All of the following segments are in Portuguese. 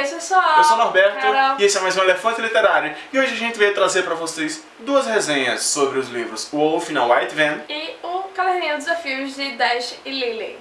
é isso, eu sou Eu sou Norberto Carol. e esse é mais um Elefante Literário. E hoje a gente veio trazer pra vocês duas resenhas sobre os livros O Wolf na White Van E o caderninho de desafios de Dash e Lily.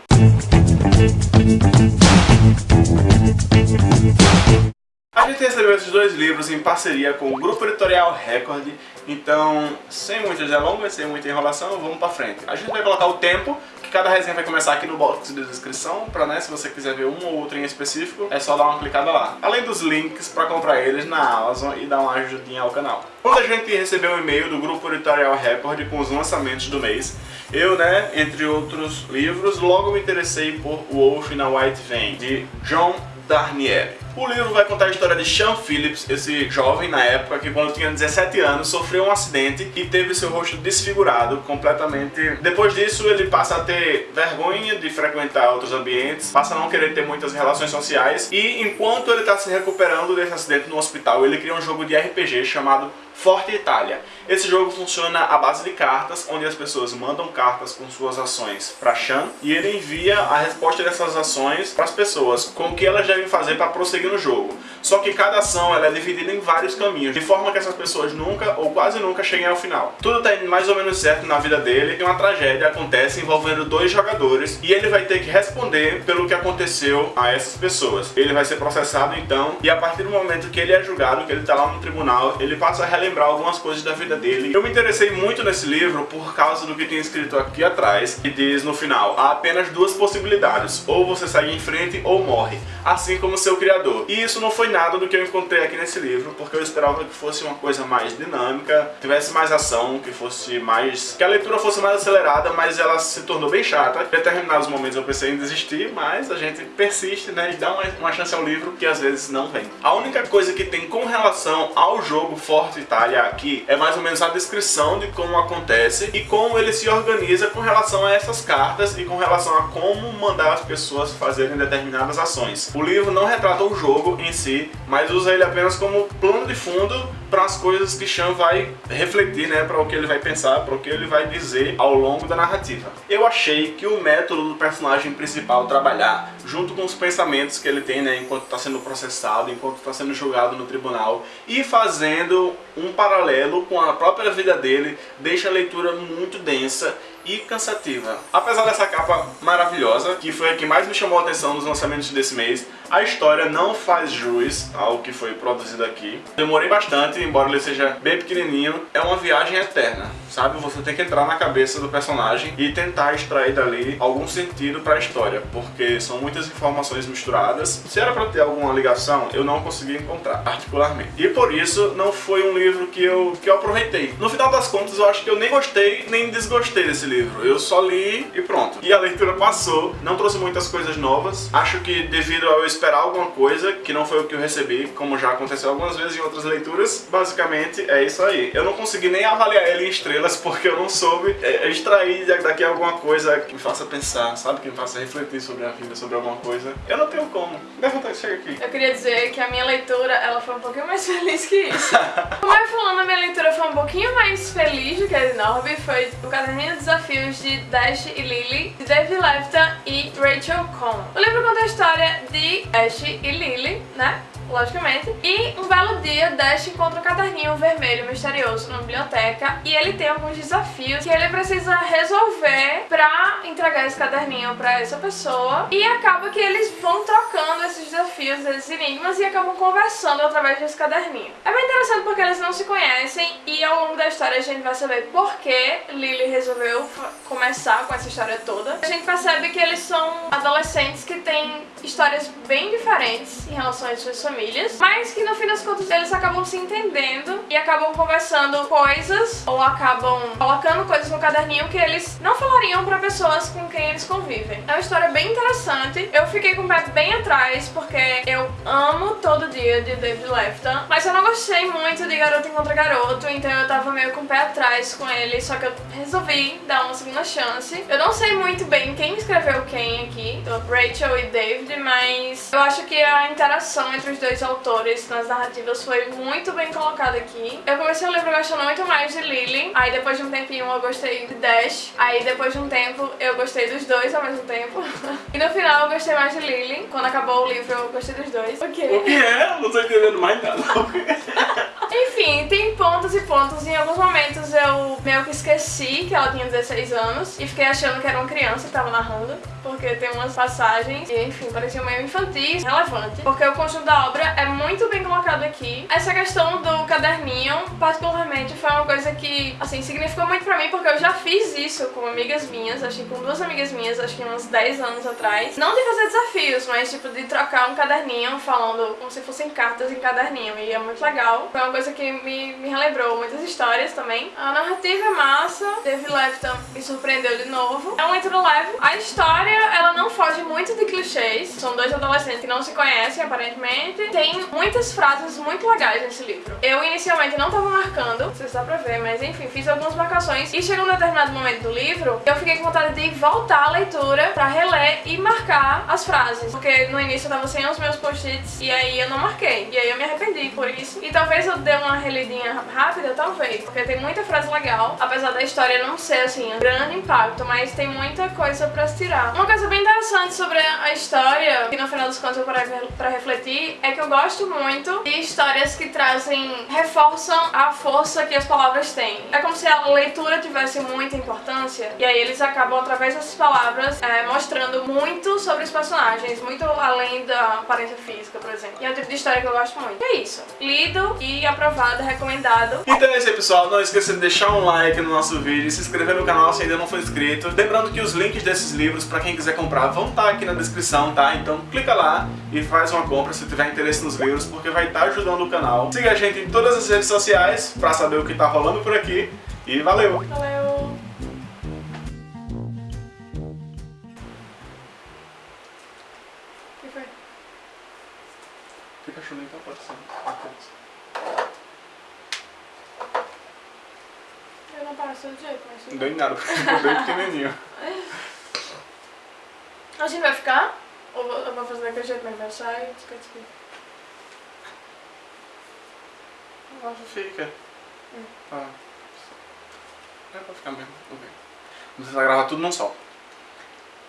A gente recebeu esses dois livros em parceria com o Grupo Editorial Record, então, sem muitas delongas, sem muita enrolação, vamos pra frente. A gente vai colocar o tempo, cada resenha vai começar aqui no box de descrição, pra, né, se você quiser ver um ou outro em específico, é só dar uma clicada lá. Além dos links pra comprar eles na Amazon e dar uma ajudinha ao canal. Quando a gente recebeu um e-mail do Grupo Editorial Record com os lançamentos do mês, eu, né, entre outros livros, logo me interessei por Wolf na White Van, de John Darnielle. O livro vai contar a história de Sean Phillips, esse jovem na época que quando tinha 17 anos sofreu um acidente e teve seu rosto desfigurado completamente. Depois disso ele passa a ter vergonha de frequentar outros ambientes, passa a não querer ter muitas relações sociais e enquanto ele está se recuperando desse acidente no hospital, ele cria um jogo de RPG chamado Forte Itália. Esse jogo funciona à base de cartas, onde as pessoas mandam cartas com suas ações para Chan e ele envia a resposta dessas ações para as pessoas, com o que elas devem fazer para prosseguir no jogo. Só que cada ação ela é dividida em vários caminhos, de forma que essas pessoas nunca ou quase nunca cheguem ao final. Tudo está mais ou menos certo na vida dele e uma tragédia acontece envolvendo dois jogadores e ele vai ter que responder pelo que aconteceu a essas pessoas. Ele vai ser processado então e a partir do momento que ele é julgado, que ele está lá no tribunal, ele passa a relembrar algumas coisas da vida dele. Eu me interessei muito nesse livro por causa do que tem escrito aqui atrás, que diz no final, há apenas duas possibilidades, ou você sai em frente ou morre, assim como seu criador. E isso não foi nada do que eu encontrei aqui nesse livro, porque eu esperava que fosse uma coisa mais dinâmica, tivesse mais ação, que fosse mais... que a leitura fosse mais acelerada, mas ela se tornou bem chata. Em determinados momentos eu pensei em desistir, mas a gente persiste, né, e dá uma, uma chance ao livro que às vezes não vem. A única coisa que tem com relação ao jogo Forte Itália aqui é mais ou menos a descrição de como acontece e como ele se organiza com relação a essas cartas e com relação a como mandar as pessoas fazerem determinadas ações. O livro não retrata o jogo em si, mas usa ele apenas como plano de fundo para as coisas que Chan vai refletir, né, para o que ele vai pensar, para o que ele vai dizer ao longo da narrativa. Eu achei que o método do personagem principal trabalhar, junto com os pensamentos que ele tem, né, enquanto está sendo processado, enquanto está sendo julgado no tribunal, e fazendo um paralelo com a própria vida dele, deixa a leitura muito densa e cansativa. Apesar dessa capa maravilhosa, que foi a que mais me chamou a atenção nos lançamentos desse mês, a história não faz jus ao que foi produzido aqui. Demorei bastante, embora ele seja bem pequenininho, é uma viagem eterna, sabe? Você tem que entrar na cabeça do personagem e tentar extrair dali algum sentido para a história, porque são muitas informações misturadas. Se era para ter alguma ligação, eu não consegui encontrar, particularmente. E por isso, não foi um livro que eu, que eu aproveitei. No final das contas, eu acho que eu nem gostei, nem desgostei desse livro. Eu só li e pronto. E a leitura passou, não trouxe muitas coisas novas. Acho que devido a eu esperar alguma coisa, que não foi o que eu recebi, como já aconteceu algumas vezes em outras leituras, basicamente é isso aí. Eu não consegui nem avaliar ele em estrelas porque eu não soube é, extrair daqui alguma coisa que me faça pensar, sabe? Que me faça refletir sobre a vida, sobre alguma coisa. Eu não tenho como. Levanta chega aqui. Eu queria dizer que a minha leitura, ela foi um pouquinho mais feliz que isso. Como eu falando, a minha leitura foi um pouquinho mais feliz do que a de Norby. Foi o Caderninho de Desafios de Dash e Lily, de Dave Lefton e Rachel Cohn. O livro conta a história de Dash e Lily, né? Logicamente. E um belo dia, Dash encontra um caderninho vermelho misterioso na biblioteca e ele tem alguns desafios que ele precisa resolver pra entregar esse caderninho pra essa pessoa. E acaba que eles vão trocando esses desafios, esses enigmas e acabam conversando através desse caderninho. É bem interessante porque eles não se conhecem e ao longo da história a gente vai saber por que Lily resolveu começar com essa história toda. A gente percebe que eles são adolescentes que têm histórias bem diferentes em relação às suas famílias, mas que no fim das contas eles acabam se entendendo e acabam conversando coisas ou acabam colocando coisas no caderninho que eles não falariam pra pessoas com quem eles convivem. É uma história bem interessante. Eu fiquei com o pé bem atrás porque eu amo Dia de David Lefton, mas eu não gostei muito de Garoto Encontra Garoto, então eu tava meio com o pé atrás com ele, só que eu resolvi dar uma segunda chance. Eu não sei muito bem quem escreveu quem aqui, Rachel e David, mas eu acho que a interação entre os dois autores nas narrativas foi muito bem colocado aqui. Eu comecei o livro gostando muito mais de Lily, aí depois de um tempinho eu gostei de Dash, aí depois de um tempo eu gostei dos dois ao mesmo tempo. e no final eu gostei mais de Lily. Quando acabou o livro eu gostei dos dois. O quê? O que é? Não tô entendendo mais nada. Enfim, tem pontos e pontos. Em alguns momentos eu meio que esqueci que ela tinha 16 anos e fiquei achando que era uma criança que tava narrando, porque tem umas passagens enfim, pareciam meio infantis, relevante, porque o conjunto da obra é muito bem colocado aqui. Essa questão do caderninho, particularmente, foi uma coisa que, assim, significou muito pra mim, porque eu já fiz isso com amigas minhas, acho que com duas amigas minhas, acho que uns 10 anos atrás. Não de fazer desafios, mas, tipo, de trocar um caderninho falando como se fossem cartas em caderninho, e é muito legal. Foi uma coisa que me, me relembrou muitas histórias também. A narrativa é massa, Dave Lefton me surpreendeu de novo. É um leitura leve. A história, muito de clichês. São dois adolescentes que não se conhecem, aparentemente. Tem muitas frases muito legais nesse livro. Eu inicialmente não tava marcando, não sei se dá pra ver, mas enfim, fiz algumas marcações. E chegou um determinado momento do livro, eu fiquei com vontade de voltar à leitura pra reler e marcar as frases. Porque no início eu tava sem os meus post-its e aí eu não marquei. E aí eu me arrependi por isso. E talvez eu dê uma relidinha rápida, talvez. Porque tem muita frase legal. Apesar da história não ser, assim, um grande impacto, mas tem muita coisa pra se tirar. Uma coisa bem interessante sobre a história, que no final dos contos eu parei pra refletir, é que eu gosto muito de histórias que trazem, reforçam a força que as palavras têm. É como se a leitura tivesse muita importância, e aí eles acabam, através dessas palavras, é, mostrando muito sobre os personagens, muito além da aparência física, por exemplo. E é o tipo de história que eu gosto muito. E é isso. Lido e aprovado, recomendado. Então é isso aí, pessoal. Não esqueça de deixar um like no nosso vídeo, se inscrever no canal se ainda não for inscrito. Lembrando que os links desses livros, pra quem quiser comprar, vão estar aqui na descrição, tá? Então clica lá e faz uma compra se tiver interesse nos livros, porque vai estar ajudando o canal. Siga a gente em todas as redes sociais pra saber o que tá rolando por aqui. E valeu! Valeu! O que foi? Fica chulinho então pode ser. Eu não passo do jeito, mas... Não em nada, porque ficou bem pequenininho. A gente vai ficar? Ou vou fazer daquele jeito mesmo? Fica aqui. Eu acho que fica. Tá. É pra ficar mesmo. Ok. Vamos tentar gravar tudo num só.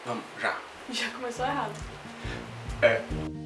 Vamos, já. Já começou errado. É.